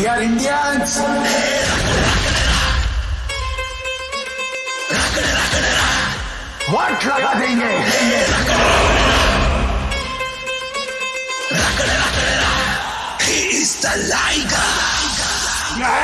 Indians are लगा देंगे He is the Liger.